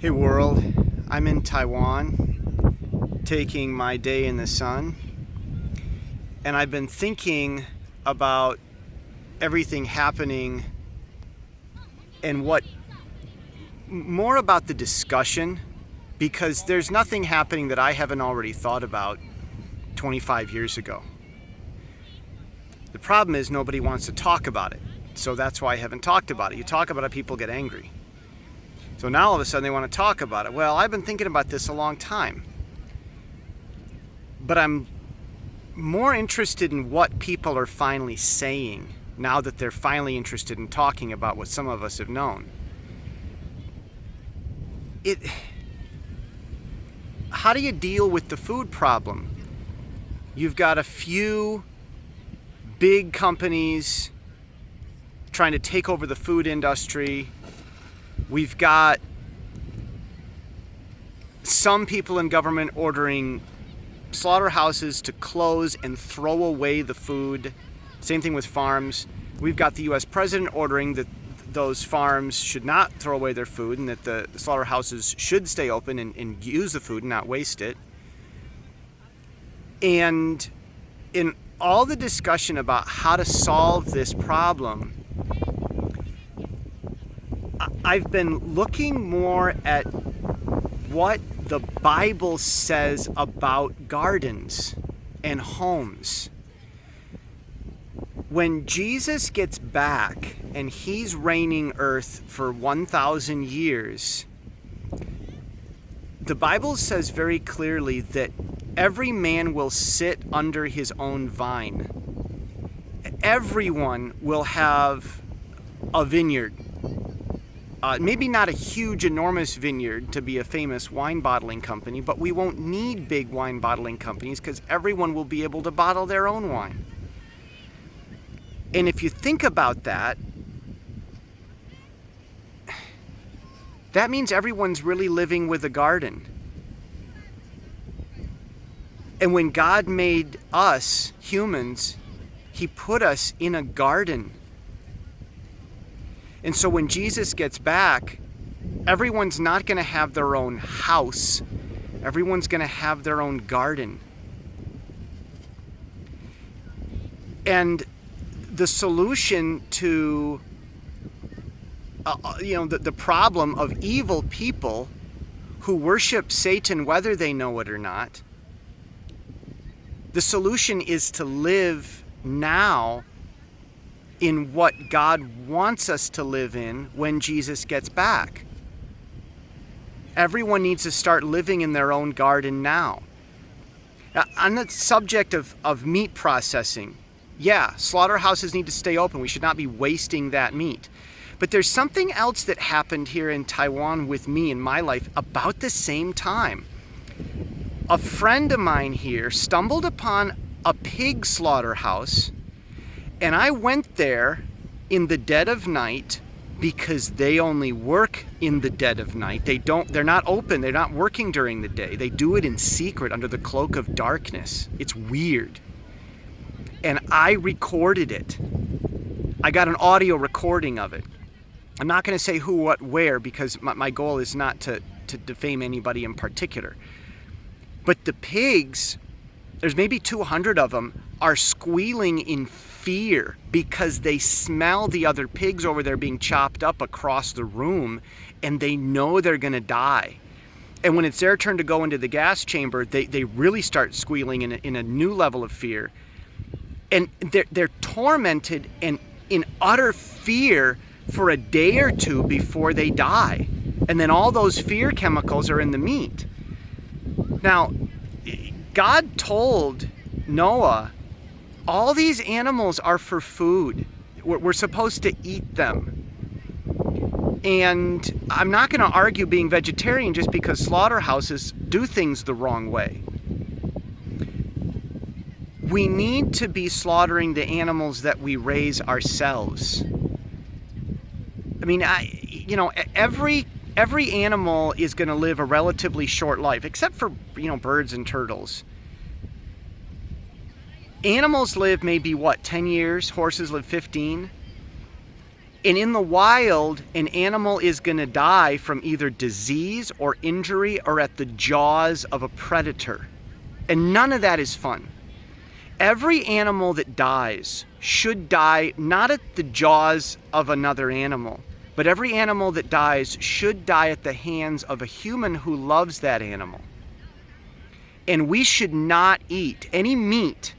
Hey world, I'm in Taiwan taking my day in the sun and I've been thinking about everything happening and what more about the discussion because there's nothing happening that I haven't already thought about 25 years ago. The problem is nobody wants to talk about it. So that's why I haven't talked about it. You talk about it, people get angry. So now all of a sudden they want to talk about it. Well, I've been thinking about this a long time. But I'm more interested in what people are finally saying now that they're finally interested in talking about what some of us have known. It how do you deal with the food problem? You've got a few big companies trying to take over the food industry. We've got some people in government ordering slaughterhouses to close and throw away the food. Same thing with farms. We've got the US president ordering that those farms should not throw away their food and that the slaughterhouses should stay open and, and use the food and not waste it. And in all the discussion about how to solve this problem, I've been looking more at what the Bible says about gardens and homes. When Jesus gets back and he's reigning earth for 1,000 years, the Bible says very clearly that every man will sit under his own vine. Everyone will have a vineyard. Uh, maybe not a huge, enormous vineyard to be a famous wine bottling company, but we won't need big wine bottling companies because everyone will be able to bottle their own wine. And if you think about that, that means everyone's really living with a garden. And when God made us humans, He put us in a garden. And so when Jesus gets back, everyone's not going to have their own house. Everyone's going to have their own garden. And the solution to uh, uh you know the, the problem of evil people who worship Satan whether they know it or not the solution is to live now in what God wants us to live in when Jesus gets back. Everyone needs to start living in their own garden now. now on the subject of, of meat processing, yeah, slaughterhouses need to stay open. We should not be wasting that meat. But there's something else that happened here in Taiwan with me in my life about the same time a friend of mine here stumbled upon a pig slaughterhouse and I went there in the dead of night because they only work in the dead of night. They don't they're not open. They're not working during the day. They do it in secret under the cloak of darkness. It's weird. And I recorded it. I got an audio recording of it. I'm not going to say who, what, where because my, my goal is not to, to defame anybody in particular. But the pigs, there's maybe 200 of them, are squealing in fear because they smell the other pigs over there being chopped up across the room and they know they're going to die. And when it's their turn to go into the gas chamber, they, they really start squealing in a, in a new level of fear. And they're, they're tormented and in utter fear for a day or two before they die. And then all those fear chemicals are in the meat. Now, God told Noah, all these animals are for food. We're, supposed to eat them. And I'm not going to argue being vegetarian just because slaughterhouses do things the wrong way. We need to be slaughtering the animals that we raise ourselves. I mean, I, you know, every every animal is going to live a relatively short life, except for, you know, birds and turtles. Animals live maybe, what, 10 years? Horses live 15? And in the wild, an animal is going to die from either disease or injury or at the jaws of a predator. And none of that is fun. Every animal that dies should die not at the jaws of another animal, but every animal that dies should die at the hands of a human who loves that animal. And we should not eat any meat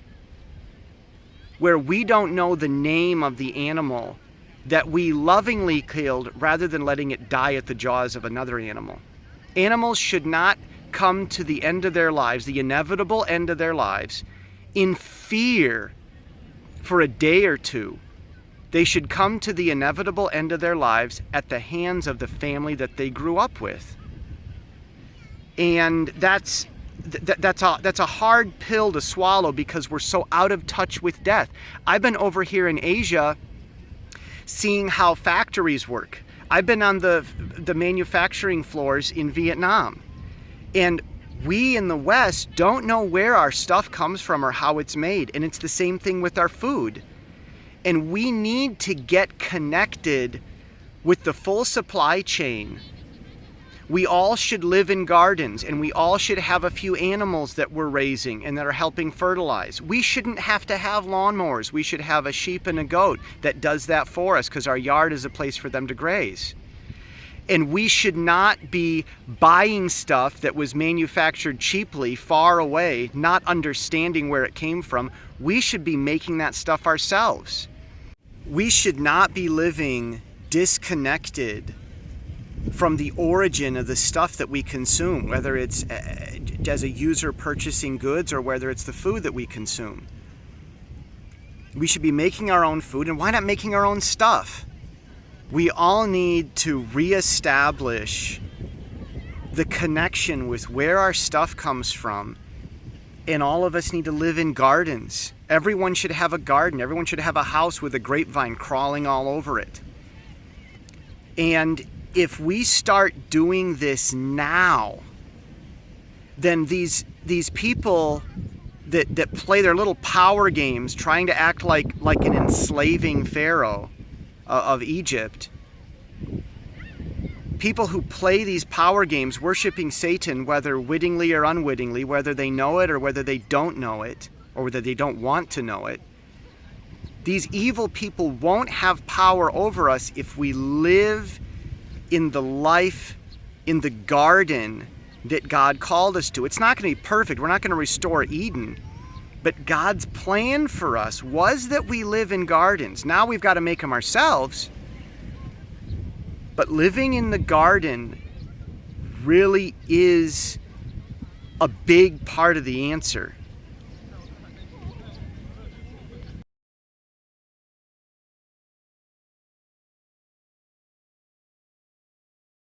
where we don't know the name of the animal that we lovingly killed rather than letting it die at the jaws of another animal. Animals should not come to the end of their lives, the inevitable end of their lives, in fear for a day or two. They should come to the inevitable end of their lives at the hands of the family that they grew up with. And that's th- that's a that's a hard pill to swallow because we're so out of touch with death. I've been over here in Asia seeing how factories work. I've been on the the manufacturing floors in Vietnam. And we in the West don't know where our stuff comes from or how it's made. And it's the same thing with our food. And we need to get connected with the full supply chain we all should live in gardens and we all should have a few animals that we're raising and that are helping fertilize. We shouldn't have to have lawnmowers. We should have a sheep and a goat that does that for us because our yard is a place for them to graze. And we should not be buying stuff that was manufactured cheaply far away, not understanding where it came from. We should be making that stuff ourselves. We should not be living disconnected from the origin of the stuff that we consume, whether it's uh, as a user purchasing goods or whether it's the food that we consume. We should be making our own food, and why not making our own stuff? We all need to reestablish the connection with where our stuff comes from, and all of us need to live in gardens. Everyone should have a garden, everyone should have a house with a grapevine crawling all over it. And if we start doing this now, then these these people that, that play their little power games trying to act like like an enslaving pharaoh uh, of Egypt people who play these power games worshiping Satan whether wittingly or unwittingly whether they know it or whether they don't know it or whether they don't want to know it these evil people won't have power over us if we live in the life in the garden that God called us to. It's not going to be perfect. We're not going to restore Eden. But God's plan for us was that we live in gardens. Now we've got to make them ourselves. But living in the garden really is a big part of the answer.